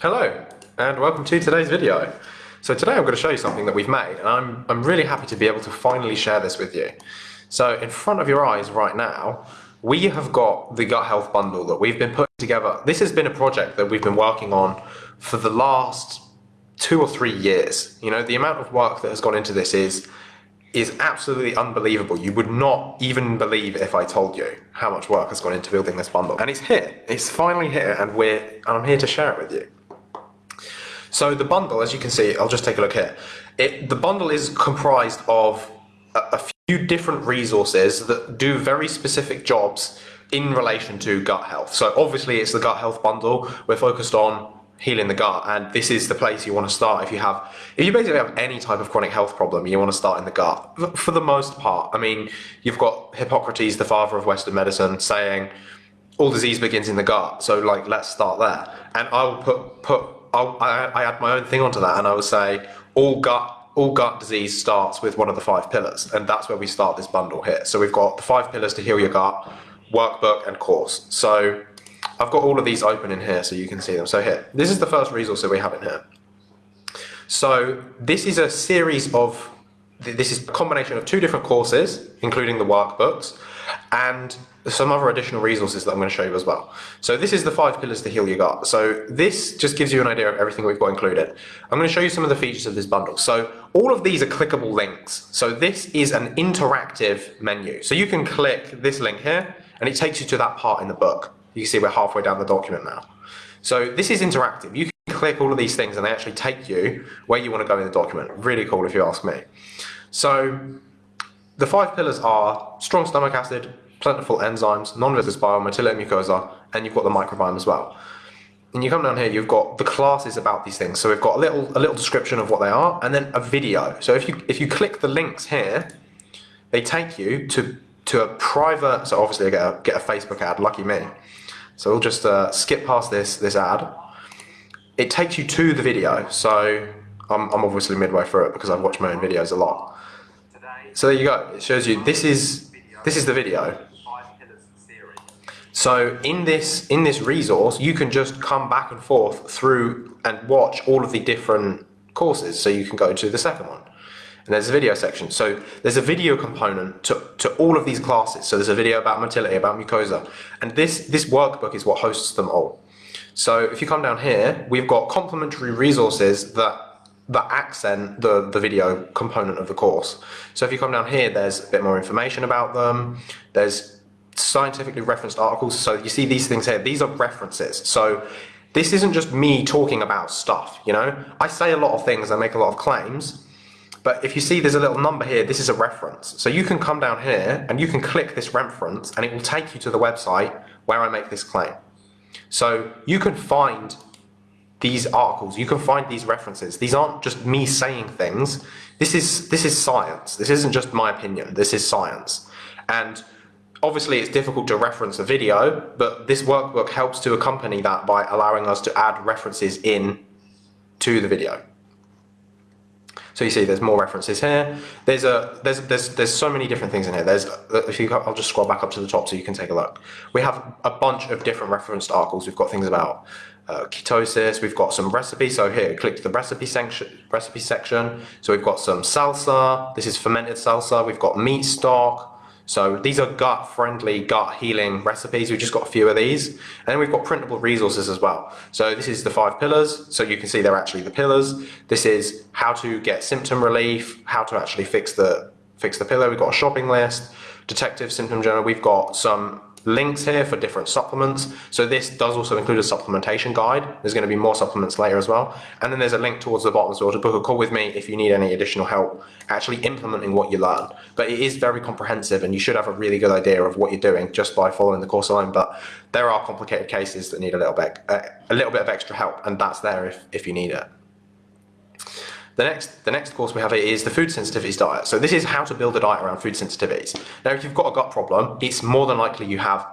Hello, and welcome to today's video. So today I'm going to show you something that we've made, and I'm, I'm really happy to be able to finally share this with you. So in front of your eyes right now, we have got the gut health bundle that we've been putting together. This has been a project that we've been working on for the last two or three years. You know, the amount of work that has gone into this is is absolutely unbelievable. You would not even believe if I told you how much work has gone into building this bundle. And it's here. It's finally here and we're and I'm here to share it with you. So the bundle, as you can see, I'll just take a look here. It, the bundle is comprised of a, a few different resources that do very specific jobs in relation to gut health. So obviously it's the gut health bundle. We're focused on healing the gut and this is the place you want to start if you have if you basically have any type of chronic health problem you want to start in the gut for the most part i mean you've got hippocrates the father of western medicine saying all disease begins in the gut so like let's start there and i will put put i i add my own thing onto that and i will say all gut all gut disease starts with one of the five pillars and that's where we start this bundle here so we've got the five pillars to heal your gut workbook and course so I've got all of these open in here so you can see them. So here, this is the first resource that we have in here. So this is a series of, this is a combination of two different courses, including the workbooks, and some other additional resources that I'm going to show you as well. So this is the five pillars to heal your gut. So this just gives you an idea of everything we've got included. I'm going to show you some of the features of this bundle. So all of these are clickable links. So this is an interactive menu. So you can click this link here and it takes you to that part in the book. You can see we're halfway down the document now. So this is interactive. You can click all of these things and they actually take you where you want to go in the document. Really cool if you ask me. So the five pillars are strong stomach acid, plentiful enzymes, non-viscous bile, mucosa, and you've got the microbiome as well. And you come down here, you've got the classes about these things. So we've got a little a little description of what they are, and then a video. So if you if you click the links here, they take you to to a private. So obviously, I get a, get a Facebook ad. Lucky me. So we'll just uh, skip past this, this ad. It takes you to the video. So I'm, I'm obviously midway through it because I've watched my own videos a lot. So there you go. It shows you this is this is the video. So in this in this resource, you can just come back and forth through and watch all of the different courses. So you can go to the second one and there's a video section. So there's a video component to, to all of these classes. So there's a video about motility, about mucosa, and this, this workbook is what hosts them all. So if you come down here, we've got complementary resources that that accent the, the video component of the course. So if you come down here, there's a bit more information about them. There's scientifically referenced articles. So you see these things here, these are references. So this isn't just me talking about stuff, you know? I say a lot of things, I make a lot of claims, but if you see there's a little number here, this is a reference. So you can come down here and you can click this reference and it will take you to the website where I make this claim. So you can find these articles, you can find these references. These aren't just me saying things. This is, this is science. This isn't just my opinion. This is science. And obviously it's difficult to reference a video, but this workbook helps to accompany that by allowing us to add references in to the video. So you see there's more references here. There's a there's there's there's so many different things in here. There's if you I'll just scroll back up to the top so you can take a look. We have a bunch of different referenced articles. We've got things about uh, ketosis. We've got some recipes. So here, click to the recipe section. Recipe section. So we've got some salsa. This is fermented salsa. We've got meat stock. So these are gut friendly, gut healing recipes. We've just got a few of these. And then we've got printable resources as well. So this is the five pillars. So you can see they're actually the pillars. This is how to get symptom relief, how to actually fix the fix the pillar. We've got a shopping list, detective symptom journal. We've got some links here for different supplements. So this does also include a supplementation guide. There's going to be more supplements later as well. And then there's a link towards the bottom as well to book a call with me if you need any additional help actually implementing what you learn. But it is very comprehensive and you should have a really good idea of what you're doing just by following the course alone. But there are complicated cases that need a little bit, a little bit of extra help and that's there if, if you need it. The next, the next course we have is the food sensitivities diet. So this is how to build a diet around food sensitivities. Now, if you've got a gut problem, it's more than likely you have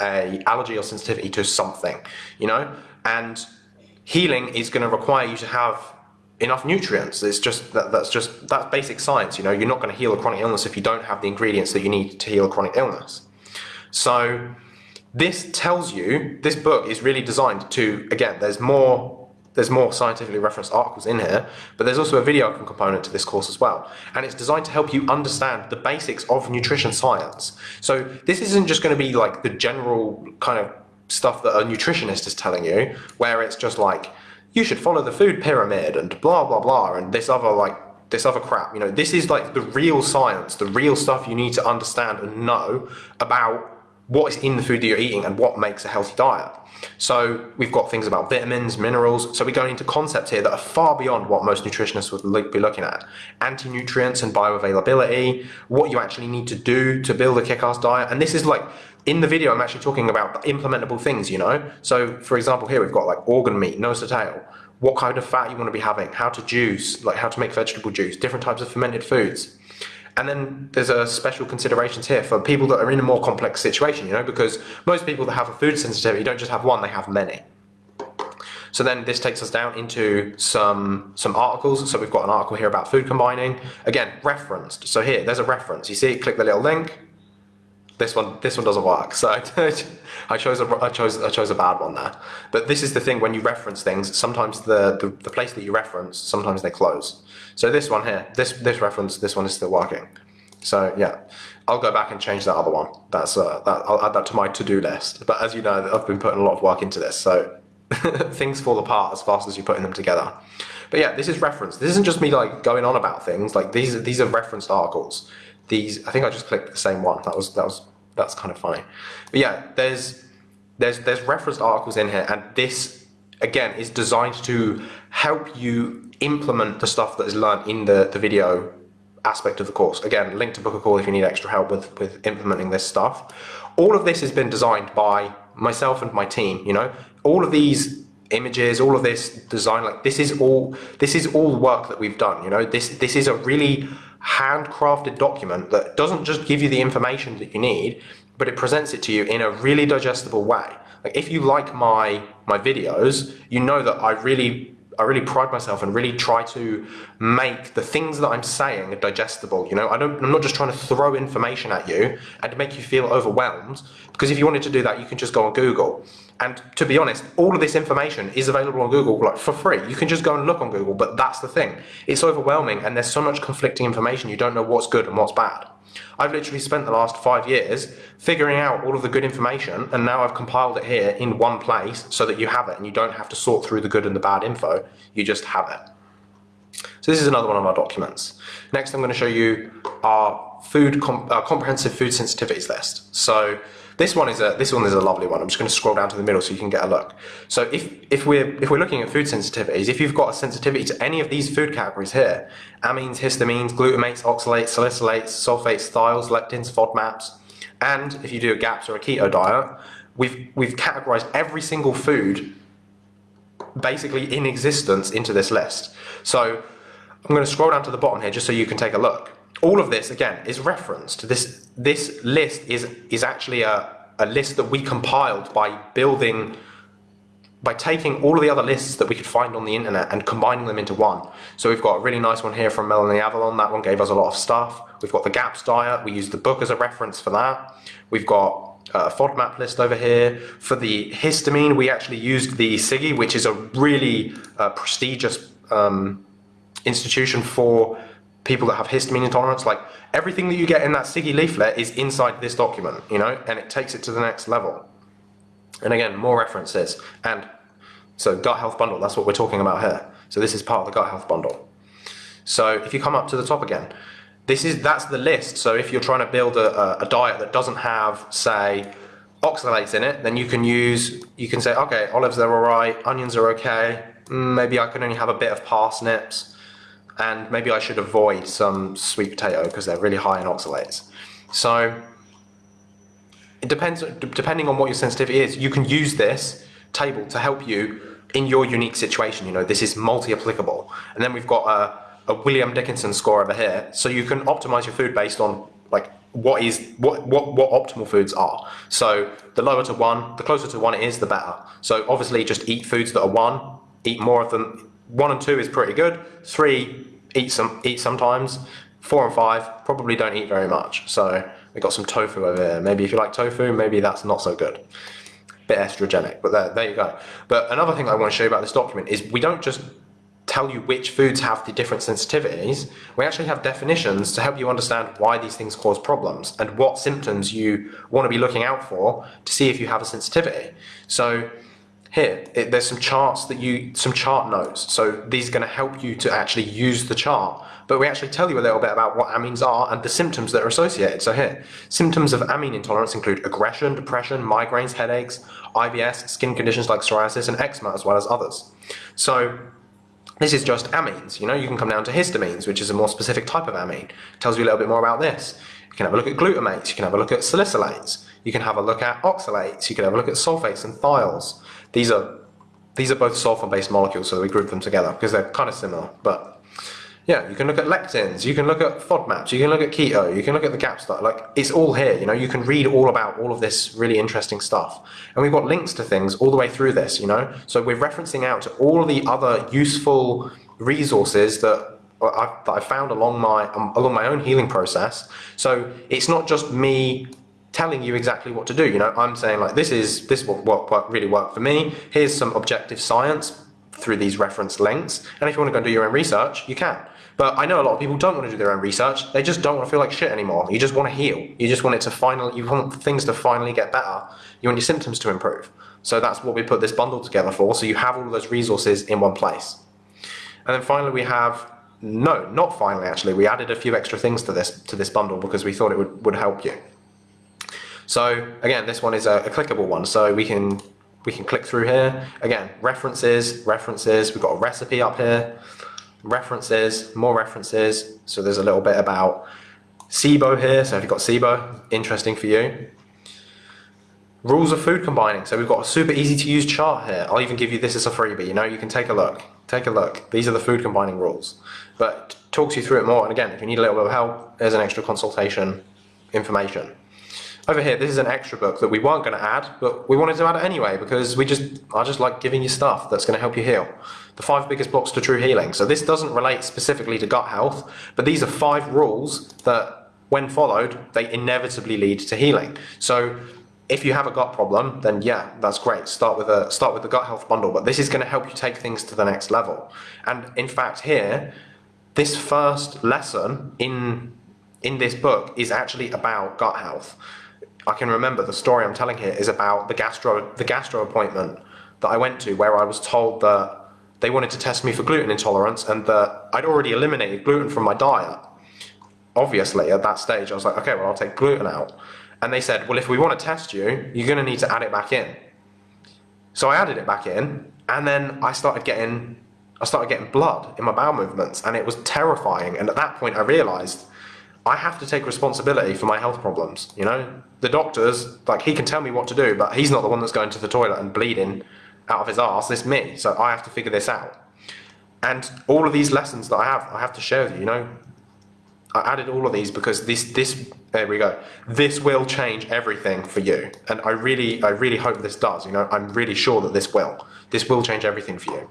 a allergy or sensitivity to something, you know? And healing is going to require you to have enough nutrients. It's just that, that's just that's basic science. You know, you're not going to heal a chronic illness if you don't have the ingredients that you need to heal a chronic illness. So this tells you this book is really designed to again. There's more there's more scientifically referenced articles in here, but there's also a video component to this course as well. And it's designed to help you understand the basics of nutrition science. So this isn't just going to be like the general kind of stuff that a nutritionist is telling you, where it's just like, you should follow the food pyramid and blah, blah, blah, and this other like, this other crap. You know, this is like the real science, the real stuff you need to understand and know about what is in the food that you're eating and what makes a healthy diet. So we've got things about vitamins, minerals. So we're going into concepts here that are far beyond what most nutritionists would be looking at. Anti-nutrients and bioavailability, what you actually need to do to build a kick-ass diet. And this is like, in the video, I'm actually talking about implementable things, you know? So for example, here we've got like organ meat, nose to tail, what kind of fat you want to be having, how to juice, like how to make vegetable juice, different types of fermented foods. And then there's a special considerations here for people that are in a more complex situation, you know, because most people that have a food sensitivity don't just have one, they have many. So then this takes us down into some some articles. So we've got an article here about food combining. Again, referenced. So here, there's a reference. You see, click the little link. This one, this one doesn't work. So I chose a, I chose, I chose a bad one there. But this is the thing when you reference things. Sometimes the, the, the place that you reference, sometimes they close. So this one here, this this reference, this one is still working. So yeah, I'll go back and change that other one. That's uh, that I'll add that to my to-do list. But as you know, I've been putting a lot of work into this, so things fall apart as fast as you're putting them together. But yeah, this is reference. This isn't just me like going on about things. Like these these are referenced articles. These I think I just clicked the same one. That was that was that's kind of funny. But yeah, there's there's there's referenced articles in here, and this again is designed to help you implement the stuff that is learned in the, the video aspect of the course. Again, link to book a call if you need extra help with, with implementing this stuff. All of this has been designed by myself and my team, you know, all of these images, all of this design, like this is all, this is all work that we've done, you know, this, this is a really handcrafted document that doesn't just give you the information that you need, but it presents it to you in a really digestible way. Like if you like my, my videos, you know that I really I really pride myself and really try to make the things that I'm saying digestible. You know, I don't, I'm not just trying to throw information at you and make you feel overwhelmed. Because if you wanted to do that, you can just go on Google. And to be honest, all of this information is available on Google like for free. You can just go and look on Google, but that's the thing. It's overwhelming and there's so much conflicting information. You don't know what's good and what's bad. I've literally spent the last five years figuring out all of the good information and now I've compiled it here in one place so that you have it and you don't have to sort through the good and the bad info, you just have it. So this is another one of our documents. Next I'm going to show you our food comp uh, comprehensive food sensitivities list. So this one is a this one is a lovely one. I'm just going to scroll down to the middle so you can get a look. So if if we're if we're looking at food sensitivities, if you've got a sensitivity to any of these food categories here, amines, histamines, glutamates, oxalates, salicylates, sulfates, thiols, lectins, FODMAPs, and if you do a GAPS or a keto diet, we've we've categorized every single food basically in existence into this list. So I'm going to scroll down to the bottom here just so you can take a look all of this again is referenced. This this list is is actually a, a list that we compiled by building by taking all of the other lists that we could find on the internet and combining them into one. So we've got a really nice one here from Melanie Avalon. That one gave us a lot of stuff. We've got the GAPS diet. We used the book as a reference for that. We've got a FODMAP list over here. For the histamine, we actually used the SIGHI, which is a really uh, prestigious um, institution for people that have histamine intolerance, like everything that you get in that SIGHI leaflet is inside this document, you know, and it takes it to the next level. And again, more references. And so gut health bundle, that's what we're talking about here. So this is part of the gut health bundle. So if you come up to the top again, this is that's the list. So if you're trying to build a, a, a diet that doesn't have, say, oxalates in it, then you can use, you can say, okay, olives are all right, onions are okay, mm, maybe I can only have a bit of parsnips, and maybe I should avoid some sweet potato because they're really high in oxalates. So it depends, depending on what your sensitivity is, you can use this table to help you in your unique situation. You know, this is multi-applicable. And then we've got a, a William Dickinson score over here. So you can optimize your food based on like what is what what what optimal foods are. So the lower to one, the closer to one it is, the better. So obviously just eat foods that are one, eat more of them one and two is pretty good. Three, eat some eat sometimes. Four and five, probably don't eat very much. So we got some tofu over there. Maybe if you like tofu, maybe that's not so good. Bit estrogenic, but there, there you go. But another thing I want to show you about this document is we don't just tell you which foods have the different sensitivities, we actually have definitions to help you understand why these things cause problems and what symptoms you want to be looking out for to see if you have a sensitivity. So here, it, there's some charts that you, some chart notes. So these are going to help you to actually use the chart. But we actually tell you a little bit about what amines are and the symptoms that are associated. So here, symptoms of amine intolerance include aggression, depression, migraines, headaches, IBS, skin conditions like psoriasis, and eczema, as well as others. So this is just amines. You know, you can come down to histamines, which is a more specific type of amine. It tells you a little bit more about this. You can have a look at glutamates. You can have a look at salicylates. You can have a look at oxalates. You can have a look at sulfates and thiols. These are these are both sulfur-based molecules, so we group them together because they're kind of similar, but yeah, you can look at lectins, you can look at FODMAPs, you can look at keto, you can look at the GAPS diet. Like it's all here. You know, you can read all about all of this really interesting stuff, and we've got links to things all the way through this. You know, so we're referencing out to all the other useful resources that I've, that I found along my um, along my own healing process. So it's not just me telling you exactly what to do. You know, I'm saying like this is this what what, what really worked for me. Here's some objective science through these reference links, and if you want to go and do your own research, you can. But I know a lot of people don't want to do their own research. They just don't want to feel like shit anymore. You just want to heal. You just want it to finally, you want things to finally get better. You want your symptoms to improve. So that's what we put this bundle together for. So you have all those resources in one place. And then finally we have, no, not finally actually, we added a few extra things to this, to this bundle because we thought it would, would help you. So again, this one is a, a clickable one. So we can, we can click through here. Again, references, references. We've got a recipe up here references, more references. So there's a little bit about SIBO here. So if you've got SIBO, interesting for you. Rules of food combining. So we've got a super easy to use chart here. I'll even give you this as a freebie. You know, you can take a look. Take a look. These are the food combining rules. But talks you through it more. And again, if you need a little bit of help, there's an extra consultation information. Over here, this is an extra book that we weren't going to add, but we wanted to add it anyway because we just, I just like giving you stuff that's going to help you heal. The five biggest blocks to true healing. So this doesn't relate specifically to gut health, but these are five rules that, when followed, they inevitably lead to healing. So if you have a gut problem, then yeah, that's great. Start with a start with the gut health bundle, but this is going to help you take things to the next level. And in fact, here, this first lesson in in this book is actually about gut health. I can remember the story I'm telling here is about the gastro the gastro appointment that I went to where I was told that they wanted to test me for gluten intolerance and that I'd already eliminated gluten from my diet. Obviously at that stage I was like okay well I'll take gluten out and they said well if we want to test you you're going to need to add it back in. So I added it back in and then I started getting I started getting blood in my bowel movements and it was terrifying and at that point I realized I have to take responsibility for my health problems. You know, the doctors, like he can tell me what to do, but he's not the one that's going to the toilet and bleeding out of his ass. It's me. So I have to figure this out. And all of these lessons that I have, I have to share with you. You know, I added all of these because this, this, there we go. This will change everything for you. And I really, I really hope this does. You know, I'm really sure that this will. This will change everything for you.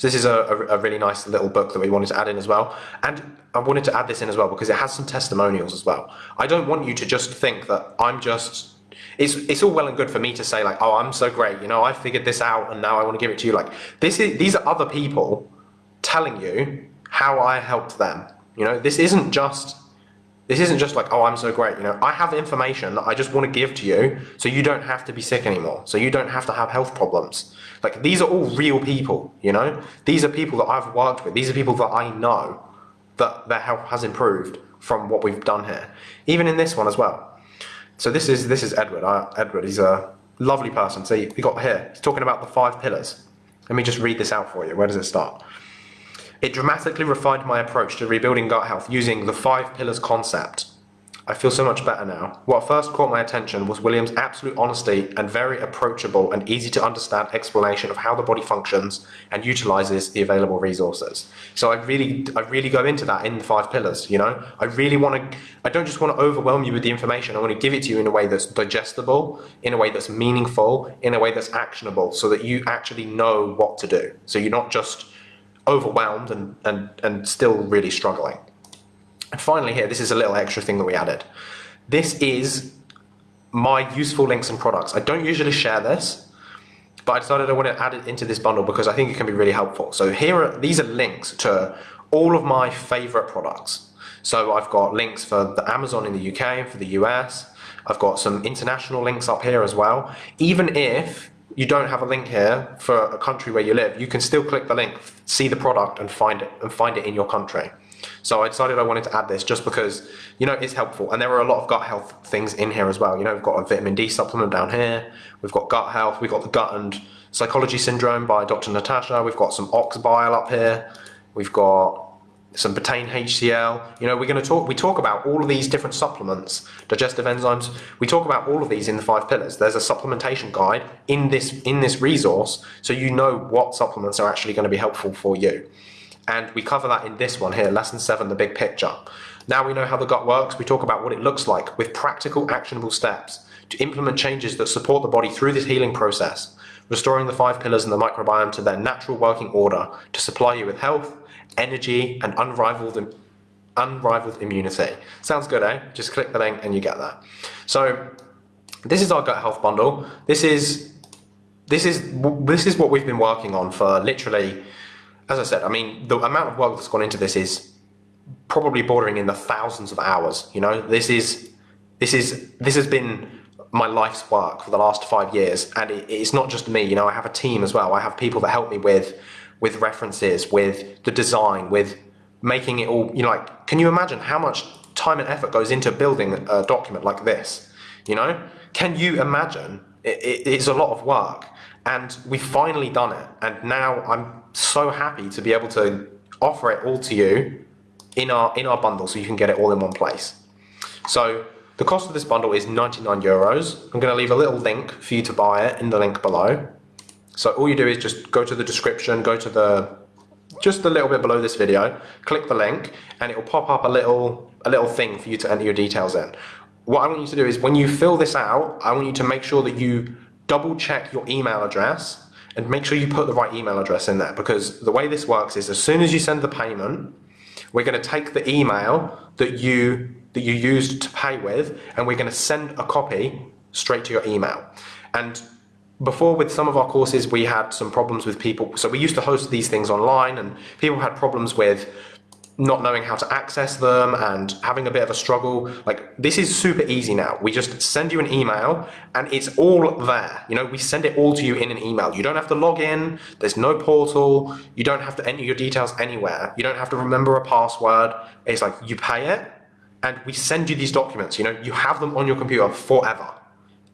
So this is a, a, a, really nice little book that we wanted to add in as well. And I wanted to add this in as well because it has some testimonials as well. I don't want you to just think that I'm just it's it's all well and good for me to say like, oh, I'm so great, you know, I figured this out and now I want to give it to you. Like this is these are other people telling you how I helped them. You know, this isn't just this isn't just like, oh, I'm so great. You know, I have information that I just want to give to you so you don't have to be sick anymore. So you don't have to have health problems. Like these are all real people, you know? These are people that I've worked with. These are people that I know that their health has improved from what we've done here. Even in this one as well. So this is this is Edward. Uh, Edward, he's a lovely person. So we got here, he's talking about the five pillars. Let me just read this out for you. Where does it start? It dramatically refined my approach to rebuilding gut health using the five pillars concept. I feel so much better now. What first caught my attention was William's absolute honesty and very approachable and easy to understand explanation of how the body functions and utilizes the available resources. So I really, I really go into that in the five pillars, you know? I really want to, I don't just want to overwhelm you with the information. I want to give it to you in a way that's digestible, in a way that's meaningful, in a way that's actionable so that you actually know what to do. So you're not just overwhelmed and, and, and still really struggling. And finally here, this is a little extra thing that we added. This is my useful links and products. I don't usually share this, but I decided I want to add it into this bundle because I think it can be really helpful. So here are, these are links to all of my favorite products. So I've got links for the Amazon in the UK and for the US. I've got some international links up here as well. Even if you don't have a link here for a country where you live, you can still click the link, see the product and find it and find it in your country. So I decided I wanted to add this just because, you know, it's helpful. And there are a lot of gut health things in here as well. You know, we've got a vitamin D supplement down here. We've got gut health. We've got the gut and psychology syndrome by Dr. Natasha. We've got some ox bile up here. We've got some betaine HCl. You know, we're going to talk, we talk about all of these different supplements, digestive enzymes. We talk about all of these in the five pillars. There's a supplementation guide in this, in this resource, so you know what supplements are actually going to be helpful for you. And we cover that in this one here, lesson seven, the big picture. Now we know how the gut works, we talk about what it looks like with practical actionable steps to implement changes that support the body through this healing process, restoring the five pillars and the microbiome to their natural working order to supply you with health, energy, and unrivaled unrivaled immunity. Sounds good, eh? Just click the link and you get that. So this is our gut health bundle. This is this is this is what we've been working on for literally as I said, I mean, the amount of work that's gone into this is probably bordering in the thousands of hours. You know, this is this is this has been my life's work for the last five years, and it, it's not just me. You know, I have a team as well. I have people that help me with with references, with the design, with making it all. You know, like, can you imagine how much time and effort goes into building a document like this? You know, can you imagine? It, it, it's a lot of work, and we've finally done it. And now I'm so happy to be able to offer it all to you in our in our bundle so you can get it all in one place. So the cost of this bundle is 99 euros. I'm going to leave a little link for you to buy it in the link below. So all you do is just go to the description, go to the just a little bit below this video, click the link and it will pop up a little a little thing for you to enter your details in. What I want you to do is when you fill this out, I want you to make sure that you double check your email address and make sure you put the right email address in there because the way this works is as soon as you send the payment, we're going to take the email that you that you used to pay with and we're going to send a copy straight to your email. And before with some of our courses we had some problems with people so we used to host these things online and people had problems with not knowing how to access them and having a bit of a struggle. Like this is super easy now. We just send you an email and it's all there. You know, we send it all to you in an email. You don't have to log in. There's no portal. You don't have to enter your details anywhere. You don't have to remember a password. It's like you pay it and we send you these documents. You know, you have them on your computer forever.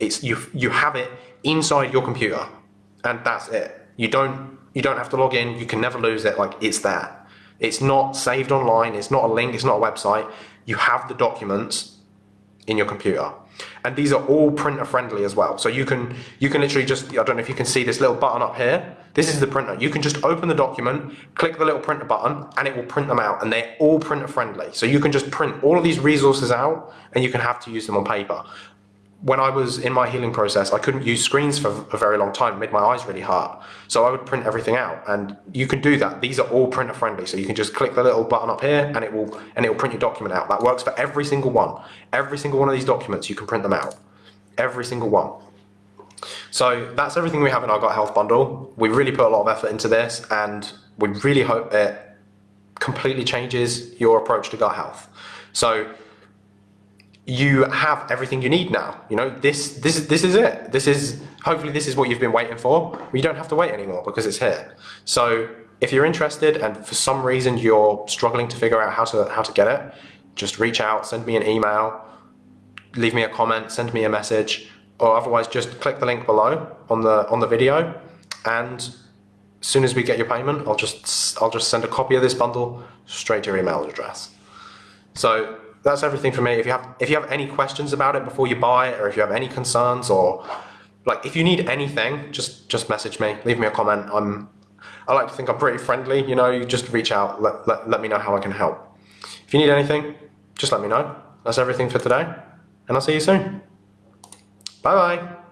It's you you have it inside your computer and that's it. You don't you don't have to log in. You can never lose it. Like it's there. It's not saved online, it's not a link, it's not a website. You have the documents in your computer. And these are all printer friendly as well. So you can you can literally just I don't know if you can see this little button up here. This is the printer. You can just open the document, click the little printer button, and it will print them out. And they're all printer friendly. So you can just print all of these resources out and you can have to use them on paper when I was in my healing process, I couldn't use screens for a very long time. It made my eyes really hurt. So I would print everything out. And you can do that. These are all printer friendly. So you can just click the little button up here and it will and it will print your document out. That works for every single one. Every single one of these documents, you can print them out. Every single one. So that's everything we have in our Gut Health bundle. We really put a lot of effort into this and we really hope it completely changes your approach to gut health. So you have everything you need now. You know, this this is this is it. This is hopefully this is what you've been waiting for. You don't have to wait anymore because it's here. So if you're interested and for some reason you're struggling to figure out how to how to get it, just reach out, send me an email, leave me a comment, send me a message, or otherwise just click the link below on the on the video and as soon as we get your payment, I'll just I'll just send a copy of this bundle straight to your email address. So that's everything for me. If you have if you have any questions about it before you buy it, or if you have any concerns, or like if you need anything, just just message me, leave me a comment. I'm I like to think I'm pretty friendly. You know, you just reach out, let, let, let me know how I can help. If you need anything, just let me know. That's everything for today, and I'll see you soon. Bye bye.